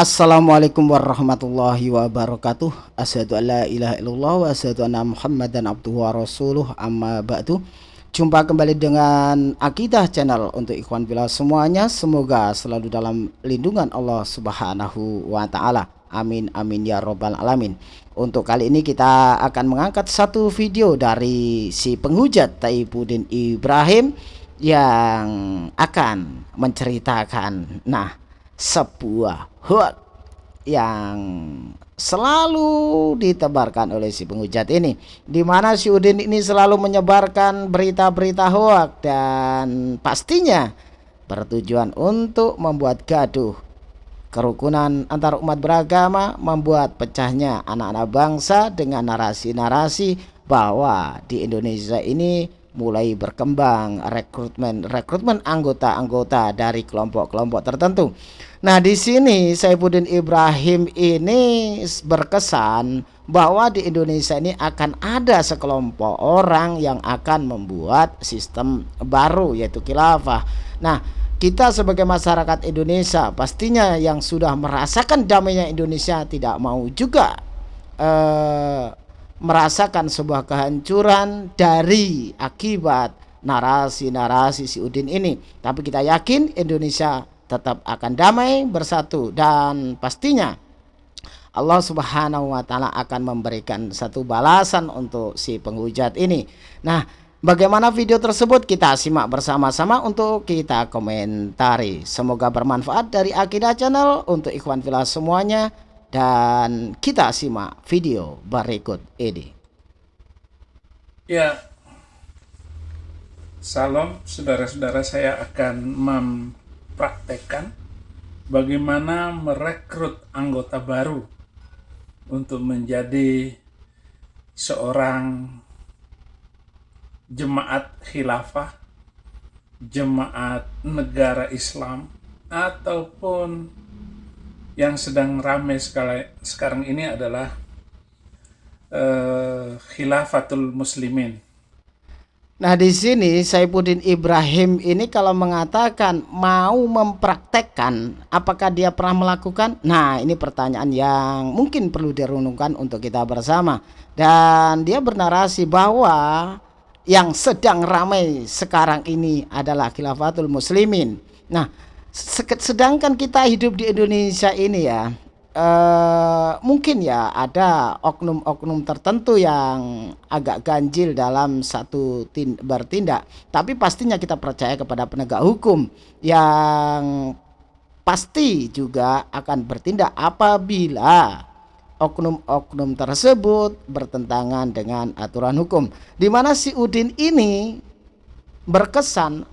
Assalamualaikum warahmatullahi wabarakatuh. Asyadu an la ilaha illallah wa asyadu anna muhammadan abduhu wa rasuluh. Amma ba'du. Jumpa kembali dengan Akidah Channel untuk ikhwan bila semuanya. Semoga selalu dalam lindungan Allah subhanahu wa ta'ala. Amin amin ya robbal alamin. Untuk kali ini kita akan mengangkat satu video dari si penghujat Taibuddin Ibrahim Yang akan menceritakan. Nah sebuah hot yang selalu ditebarkan oleh si penghujat ini di mana si Udin ini selalu menyebarkan berita-berita hoak dan pastinya bertujuan untuk membuat gaduh kerukunan antar umat beragama membuat pecahnya anak-anak bangsa dengan narasi-narasi bahwa di Indonesia ini mulai berkembang rekrutmen rekrutmen anggota-anggota dari kelompok-kelompok tertentu. Nah, di sini Saifuddin Ibrahim ini berkesan bahwa di Indonesia ini akan ada sekelompok orang yang akan membuat sistem baru yaitu khilafah. Nah, kita sebagai masyarakat Indonesia pastinya yang sudah merasakan damainya Indonesia tidak mau juga eh, merasakan sebuah kehancuran dari akibat narasi-narasi si Udin ini. Tapi kita yakin Indonesia tetap akan damai bersatu dan pastinya Allah Subhanahu wa taala akan memberikan satu balasan untuk si penghujat ini. Nah, bagaimana video tersebut kita simak bersama-sama untuk kita komentari. Semoga bermanfaat dari Akidah Channel untuk ikhwan filah semuanya dan kita simak video berikut ini. Ya, salam saudara-saudara saya akan mempraktekkan bagaimana merekrut anggota baru untuk menjadi seorang jemaat khilafah, jemaat negara Islam, ataupun yang sedang ramai sekarang ini adalah uh, khilafatul muslimin. Nah di sini Saifuddin Ibrahim ini kalau mengatakan mau mempraktekkan apakah dia pernah melakukan? Nah ini pertanyaan yang mungkin perlu direnungkan untuk kita bersama dan dia bernarasi bahwa yang sedang ramai sekarang ini adalah khilafatul muslimin. Nah sedangkan kita hidup di Indonesia ini ya uh, mungkin ya ada oknum-oknum tertentu yang agak ganjil dalam satu bertindak. Tapi pastinya kita percaya kepada penegak hukum yang pasti juga akan bertindak apabila oknum-oknum tersebut bertentangan dengan aturan hukum. Di mana si Udin ini berkesan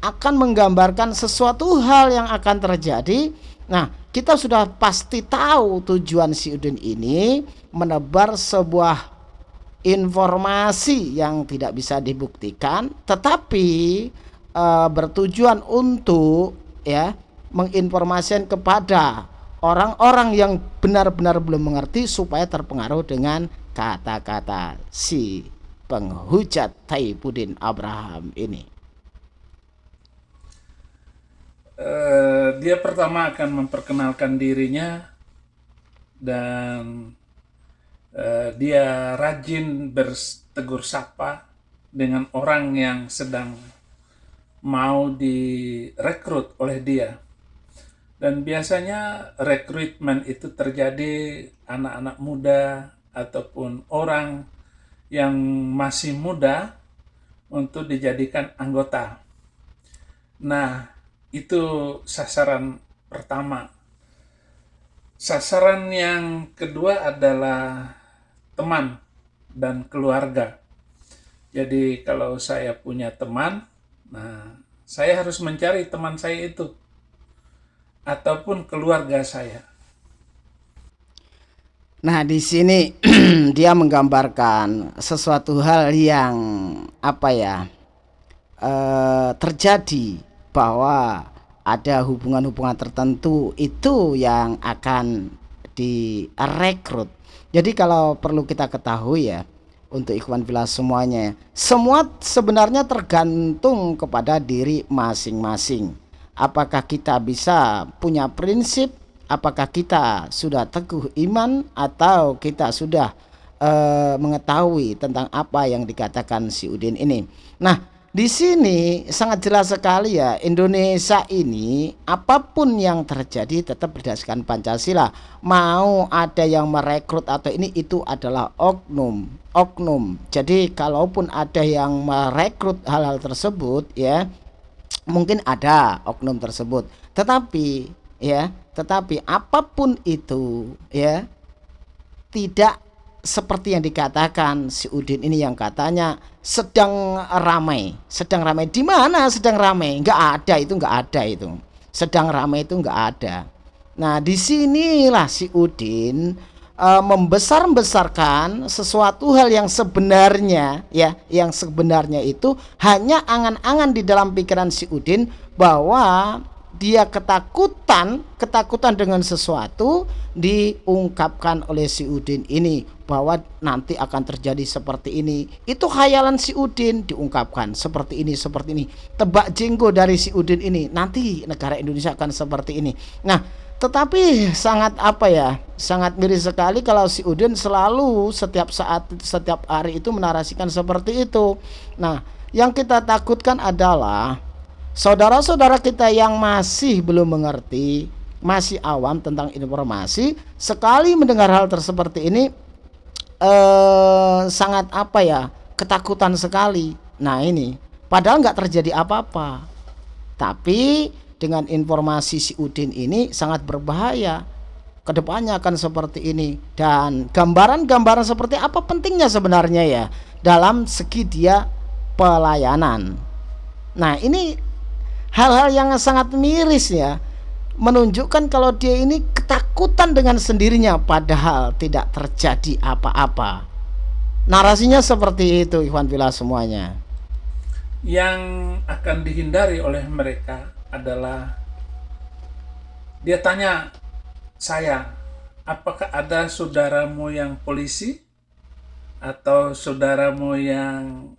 akan menggambarkan sesuatu hal yang akan terjadi. Nah, kita sudah pasti tahu tujuan si Udin ini menebar sebuah informasi yang tidak bisa dibuktikan, tetapi e, bertujuan untuk ya menginformasikan kepada orang-orang yang benar-benar belum mengerti supaya terpengaruh dengan kata-kata si penghujat Taibuddin Abraham ini. Uh, dia pertama akan memperkenalkan dirinya dan uh, dia rajin bertegur sapa dengan orang yang sedang mau direkrut oleh dia. Dan biasanya rekrutmen itu terjadi anak-anak muda ataupun orang yang masih muda untuk dijadikan anggota. Nah, itu sasaran pertama. Sasaran yang kedua adalah teman dan keluarga. Jadi kalau saya punya teman, nah saya harus mencari teman saya itu ataupun keluarga saya. Nah, di sini dia menggambarkan sesuatu hal yang apa ya? Eh, terjadi bahwa ada hubungan-hubungan tertentu itu yang akan direkrut. Jadi kalau perlu kita ketahui ya untuk ikhwan villa semuanya, semua sebenarnya tergantung kepada diri masing-masing. Apakah kita bisa punya prinsip apakah kita sudah teguh iman atau kita sudah uh, mengetahui tentang apa yang dikatakan si Udin ini. Nah, di sini sangat jelas sekali ya Indonesia ini apa pun yang terjadi tetap berdasarkan Pancasila. Mau ada yang merekrut atau ini itu adalah oknum oknum. Jadi kalaupun ada yang merekrut hal-hal tersebut ya mungkin ada oknum tersebut. Tetapi ya tetapi apa pun itu ya tidak seperti yang dikatakan si Udin ini yang katanya sedang ramai, sedang ramai di mana sedang ramai? Enggak ada itu, enggak ada itu. Sedang ramai itu enggak ada. Nah, di sinilah si Udin e, membesar-besarkan sesuatu hal yang sebenarnya ya, yang sebenarnya itu hanya angan-angan di dalam pikiran si Udin bahwa dia ketakutan, ketakutan dengan sesuatu diungkapkan oleh si Udin ini bahwa nanti akan terjadi seperti ini. Itu khayalan si Udin diungkapkan seperti ini, seperti ini. Tebak jenggo dari si Udin ini, nanti negara Indonesia akan seperti ini. Nah, tetapi sangat apa ya? Sangat miris sekali kalau si Udin selalu setiap saat setiap hari itu menarasikan seperti itu. Nah, yang kita takutkan adalah saudara-saudara kita yang masih belum mengerti, masih awam tentang informasi, sekali mendengar hal tersebut ini eh, sangat apa ya ketakutan sekali. Nah ini padahal nggak terjadi apa-apa, tapi dengan informasi si Udin ini sangat berbahaya. Ke depannya akan seperti ini dan gambaran-gambaran seperti apa pentingnya sebenarnya ya dalam segi dia pelayanan. Nah ini hal-hal yang sangat miris ya menunjukkan kalau dia ini ketakutan dengan sendirinya padahal tidak terjadi apa-apa. Narasinya seperti itu Ikhwan Bila semuanya. Yang akan dihindari oleh mereka adalah dia tanya saya, apakah ada saudaramu yang polisi atau saudaramu yang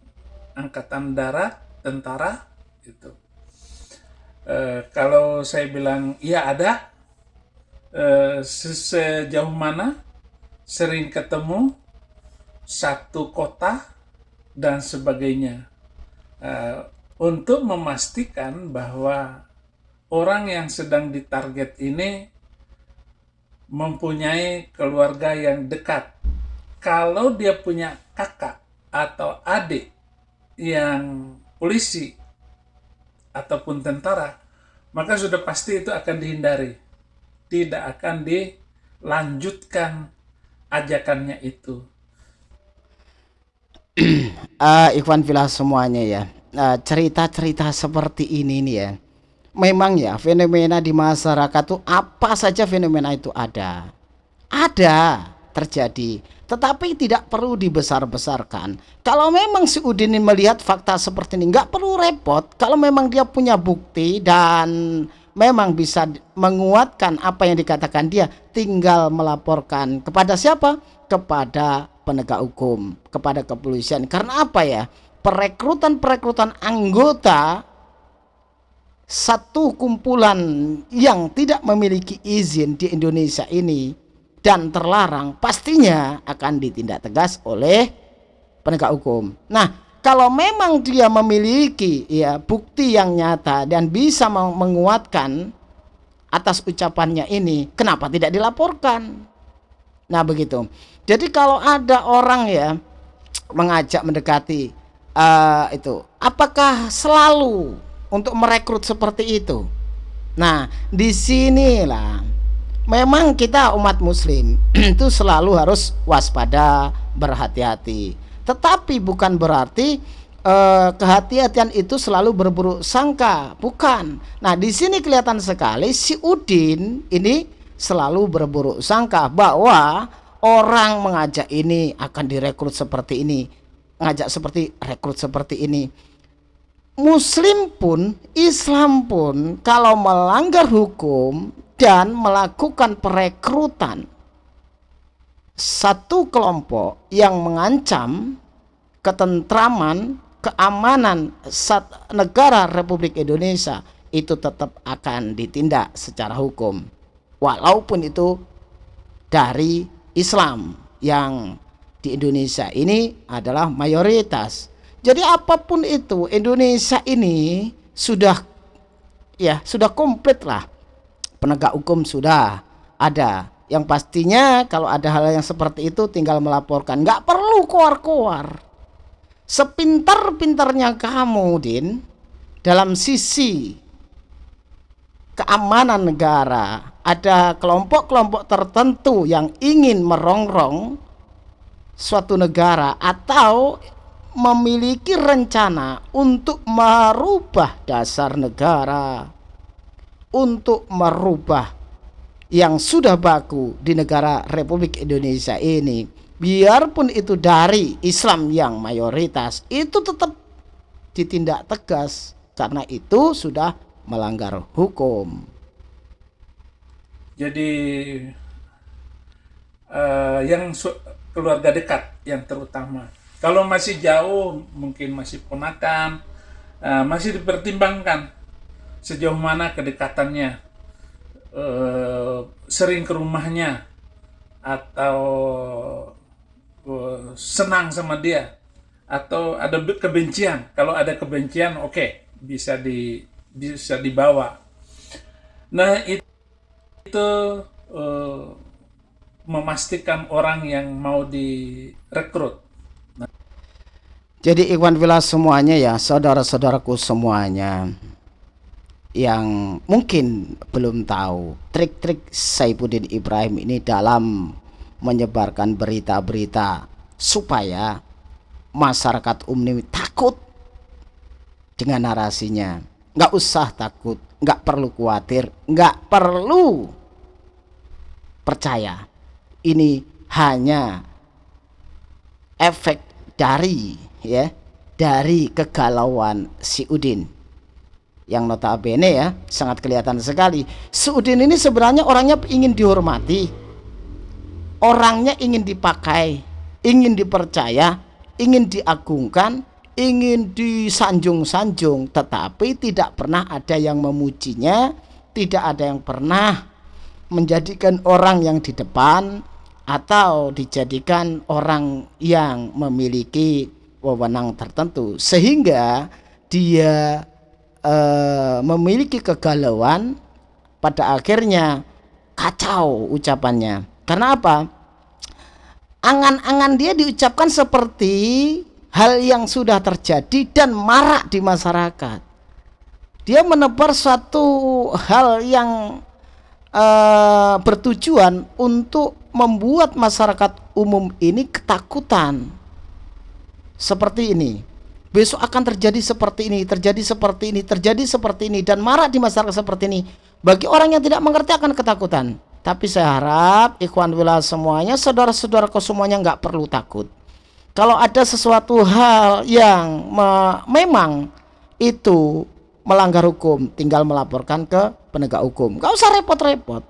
angkatan darat, tentara itu Eh, kalau saya bilang iya ada, uh, sejauh mana, sering ketemu, satu kota, dan sebagainya. Uh, untuk memastikan bahwa orang yang sedang ditarget ini mempunyai keluarga yang dekat. Kalau dia punya kakak atau adik yang polisi ataupun tentara, maka sudah pasti itu akan dihindari. Tidak akan dilanjutkan ajakannya itu. uh, Ikhwan Villa semuanya ya. cerita-cerita uh, seperti ini nih ya. Memang ya fenomena di masyarakat tuh apa saja fenomena itu ada. Ada terjadi tetapi tidak perlu dibesar-besarkan. Kalau memang si Udin melihat fakta seperti ini, nggak perlu repot. Kalau memang dia punya bukti dan memang bisa menguatkan apa yang dikatakan dia, tinggal melaporkan kepada siapa? Kepada penegak hukum, kepada kepolisian. Karena apa ya? Perekrutan-perekrutan anggota satu kumpulan yang tidak memiliki izin di Indonesia ini dan terlarang pastinya akan ditindak tegas oleh penegak hukum. Nah, kalau memang dia memiliki ya bukti yang nyata dan bisa menguatkan atas ucapannya ini, kenapa tidak dilaporkan? Nah, begitu. Jadi kalau ada orang ya mengajak mendekati uh, itu, apakah selalu untuk merekrut seperti itu? Nah, di sinilah memang kita umat muslim itu selalu harus waspada berhati-hati. Tetapi bukan berarti eh, kehati-hatian itu selalu berburuk sangka. Bukan. Nah di sini kelihatan sekali si Udin ini selalu berburuk sangka bahwa orang mengajak ini akan direkrut seperti ini ngajak seperti rekrut seperti ini. Muslim pun, Islam pun, kalau melanggar hukum dan melakukan perekrutan satu kelompok yang mengancam ketentraman, keamanan negara Republik Indonesia itu tetap akan ditindak secara hukum. walaupun itu dari Islam yang di Indonesia ini adalah mayoritas. Jadi apa pun itu Indonesia ini sudah ya sudah komplit lah penegak hukum sudah ada. Yang pastinya kalau ada hal yang seperti itu tinggal melaporkan. Nggak perlu keluar-keluar. Sepintar-pintarnya kamu Din dalam sisi keamanan negara ada kelompok-kelompok tertentu yang ingin merongrong suatu negara atau memiliki rencana untuk merubah dasar negara, untuk merubah yang sudah baku di negara Republik Indonesia ini, biarpun itu dari Islam yang mayoritas, itu tetap ditindak tegas. Karena itu sudah melanggar hukum. Jadi uh, yang keluarga dekat yang terutama. Kalau masih jauh, mungkin masih ponakan, uh, masih dipertimbangkan sejauh mana kedekatannya, uh, sering ke rumahnya, atau uh, senang sama dia, atau ada kebencian. Kalau ada kebencian, oke, okay, bisa di bisa dibawa. Nah itu, itu uh, memastikan orang yang mau direkrut jadi Ikhwan Villa semuanya ya, saudara-saudaraku semuanya yang mungkin belum tahu trik-trik Saifuddin Ibrahim ini dalam menyebarkan berita-berita supaya masyarakat umum takut dengan narasinya. Nggak usah takut, nggak perlu khawatir, nggak perlu percaya. Ini hanya efek dari ya dari kegalauan si Udin yang notabene ya sangat kelihatan sekali. Si Udin ini sebenarnya orangnya ingin dihormati. Orangnya ingin dipakai ingin dipercaya ingin diagungkan ingin disanjung-sanjung tetapi tidak pernah ada yang memujinya tidak ada yang pernah menjadikan orang yang di depan atau dijadikan orang yang memiliki wewenang tertentu. Sehingga dia e, memiliki kegalauan pada akhirnya kacau ucapannya. Karena apa? Angan-angan dia diucapkan seperti hal yang sudah terjadi dan marak di masyarakat. Dia menebar suatu hal yang e, bertujuan untuk membuat masyarakat umum ini ketakutan. Seperti ini. Besok akan terjadi seperti ini, terjadi seperti ini, terjadi seperti ini dan marah di masyarakat seperti ini. Bagi orang yang tidak mengerti akan ketakutan. Tapi saya harap ikhwan wila semuanya, saudara-saudaraku semuanya nggak perlu takut. Kalau ada sesuatu hal yang me memang itu melanggar hukum, tinggal melaporkan ke penegak hukum. Gak usah repot-repot.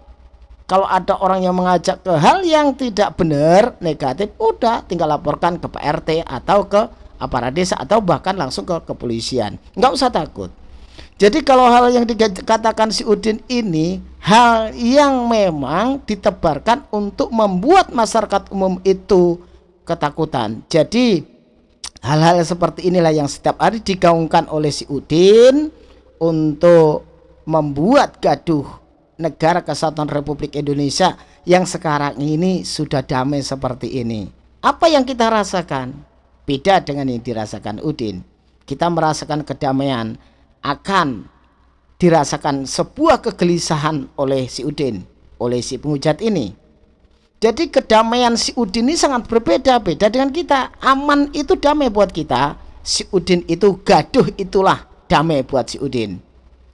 Kalau ada orang yang mengajak ke hal yang tidak benar, negatif, udah tinggal laporkan ke PRT atau ke aparat desa atau bahkan langsung ke kepolisian. Nggak usah takut. Jadi kalau hal yang dikatakan si Udin ini hal yang memang ditebarkan untuk membuat masyarakat umum itu ketakutan. Jadi hal-hal seperti inilah yang setiap hari digaungkan oleh si Udin untuk membuat gaduh negara kesatuan Republik Indonesia yang sekarang ini sudah damai seperti ini. Apa yang kita rasakan? Beda dengan yang dirasakan Udin. Kita merasakan kedamaian akan dirasakan sebuah kegelisahan oleh si Udin, oleh si penghujat ini. Jadi kedamaian si Udin ini sangat berbeda beda dengan kita. Aman itu damai buat kita. Si Udin itu gaduh itulah damai buat si Udin.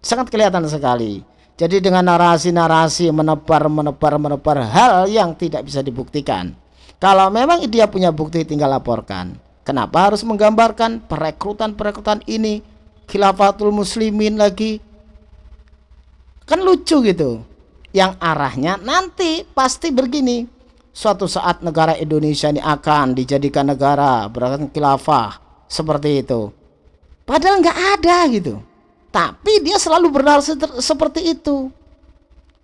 Sangat kelihatan sekali. Jadi dengan narasi-narasi menebar, menebar, menebar hal yang tidak bisa dibuktikan. Kalau memang dia punya bukti tinggal laporkan. Kenapa harus menggambarkan perekrutan-perekrutan ini? Khilafatul muslimin lagi. Kan lucu gitu. Yang arahnya nanti pasti begini. Suatu saat negara Indonesia ini akan dijadikan negara berakan khilafah. Seperti itu. Padahal nggak ada gitu. Tapi dia selalu bernarasi seperti itu.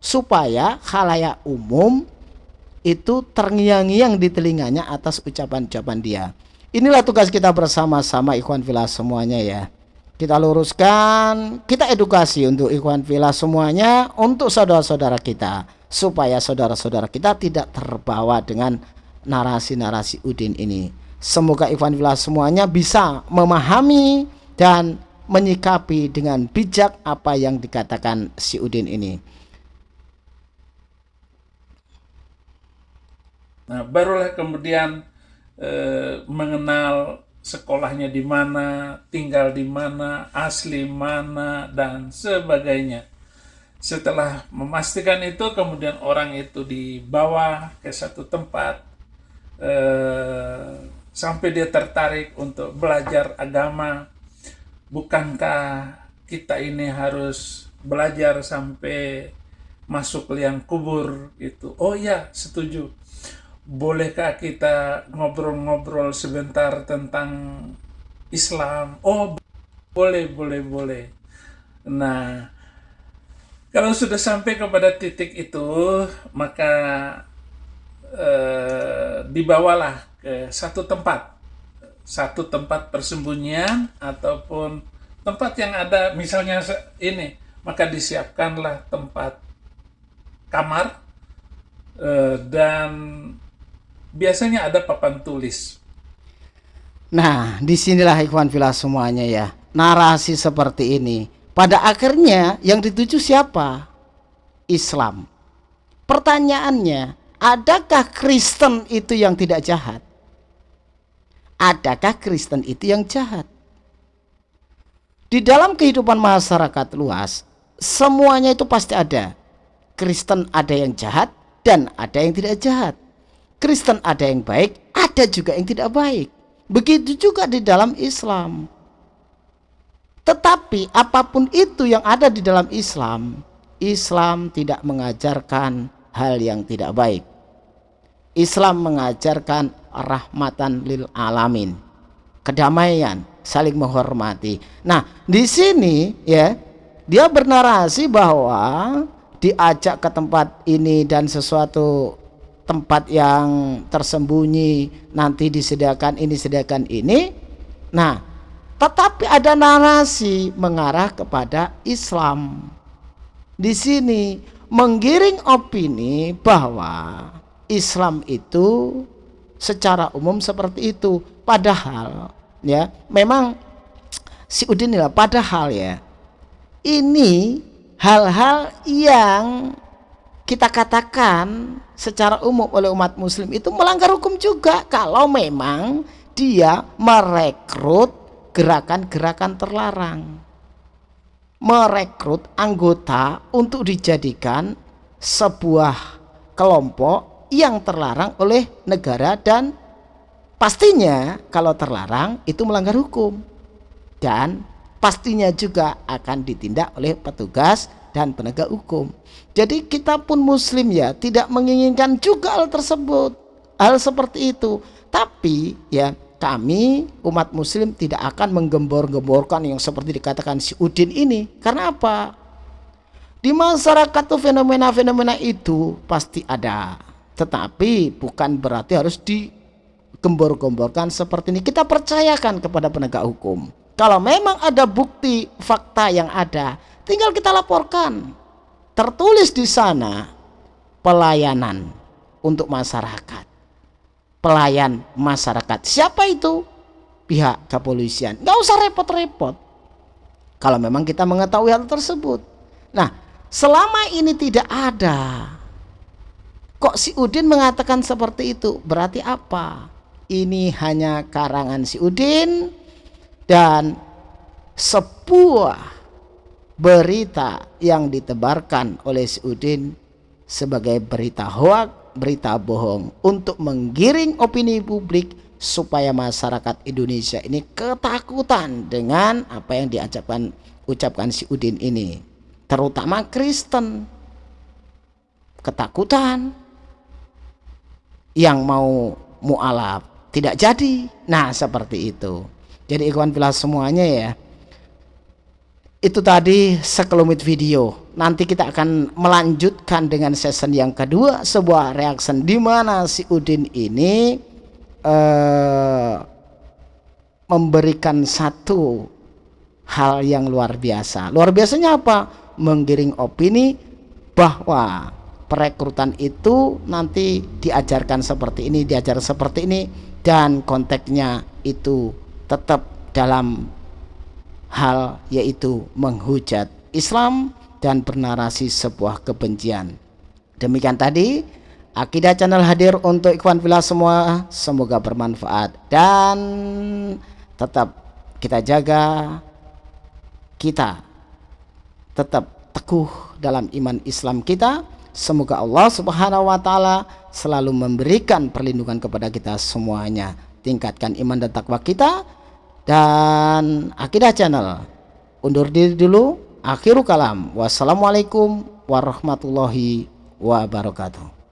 supaya khalayak umum itu terngiang-ngiang di telinganya atas ucapan-ucapan dia. Inilah tugas kita bersama-sama ikhwan filah semuanya ya. Kita luruskan, kita edukasi untuk ikhwan filah semuanya, untuk saudara-saudara kita supaya saudara-saudara kita tidak terbawa dengan narasi-narasi Udin ini. Semoga ikhwan filah semuanya bisa memahami dan menyikapi dengan bijak apa yang dikatakan si Udin ini. Nah, barulah kemudian eh, mengenal sekolahnya di mana, tinggal di mana, asli mana, dan sebagainya. Setelah memastikan itu, kemudian orang itu dibawa ke satu tempat eh, sampai dia tertarik untuk belajar agama. Bukankah kita ini harus belajar sampai masuk liang kubur itu? Oh ya, setuju bolehkah kita ngobrol-ngobrol sebentar tentang Islam? Oh, boleh, boleh, boleh. Nah, kalau sudah sampai kepada titik itu, maka eh, dibawalah ke satu tempat, satu tempat persembunyian ataupun tempat yang ada, misalnya ini, maka disiapkanlah tempat kamar eh, dan biasanya ada papan tulis. Nah, di sinilah ikhwan filah semuanya ya. Narasi seperti ini. Pada akhirnya yang dituju siapa? Islam. Pertanyaannya, adakah Kristen itu yang tidak jahat? Adakah Kristen itu yang jahat? Di dalam kehidupan masyarakat luas, semuanya itu pasti ada. Kristen ada yang jahat dan ada yang tidak jahat. Kristen ada yang baik, ada juga yang tidak baik. Begitu juga di dalam Islam. Tetapi apa pun itu yang ada di dalam Islam, Islam tidak mengajarkan hal yang tidak baik. Islam mengajarkan rahmatan lil alamin. Kedamaian, saling menghormati. Nah, di sini ya, dia bernarasi bahwa diajak ke tempat ini dan sesuatu tempat yang tersembunyi nanti disediakan ini disediakan ini. Nah tetapi ada narasi mengarah kepada Islam. Di sini menggiring opini bahwa Islam itu secara umum seperti itu. Padahal ya memang si Udin lah padahal ya ini hal-hal yang kita katakan secara umum oleh umat muslim itu melanggar hukum juga kalau memang dia merekrut gerakan-gerakan terlarang. Merekrut anggota untuk dijadikan sebuah kelompok yang terlarang oleh negara dan pastinya kalau terlarang itu melanggar hukum. Dan pastinya juga akan ditindak oleh petugas dan penegak hukum. Jadi kita pun muslim ya tidak menginginkan juga hal tersebut. Hal seperti itu. Tapi ya kami umat muslim tidak akan menggembor-gemborkan yang seperti dikatakan si Udin ini. Karena apa? Di masyarakat tuh fenomena-fenomena itu pasti ada. Tetapi bukan berarti harus digembor-gemborkan seperti ini. Kita percayakan kepada penegak hukum. Kalau memang ada bukti fakta yang ada, tinggal kita laporkan. Tertulis di sana pelayanan untuk masyarakat. Pelayan masyarakat. Siapa itu? Pihak kepolisian. Gak usah repot-repot. Kalau memang kita mengetahui hal tersebut. Nah, selama ini tidak ada. Kok si Udin mengatakan seperti itu? Berarti apa? Ini hanya karangan si Udin dan sebuah berita yang ditebarkan oleh Udin sebagai berita hoak, berita bohong untuk menggiring opini publik supaya masyarakat Indonesia ini ketakutan dengan apa yang diucapkan ucapkan si Udin ini. Terutama Kristen. Ketakutan. Yang mau mualaf tidak jadi. Nah seperti itu. Jadi ikhwan filah semuanya ya itu tadi sekelumit video nanti kita akan melanjutkan dengan season yang kedua sebuah reaction di mana si Udin ini uh, memberikan satu hal yang luar biasa. Luar biasanya apa? Menggiring opini bahwa perekrutan itu nanti diajarkan seperti ini, diajar seperti ini dan konteksnya itu tetap dalam hal yaitu menghujat Islam dan bernarasi sebuah kebencian. Demikian tadi Akidah Channel hadir untuk ikhwan villa semua, semoga bermanfaat dan tetap kita jaga kita tetap teguh dalam iman Islam kita. Semoga Allah Subhanahu wa taala selalu memberikan perlindungan kepada kita semuanya. Tingkatkan iman dan takwa kita dan Akidah Channel undur diri dulu. Akhirul kalam. Wassalamualaikum warahmatullahi wabarakatuh.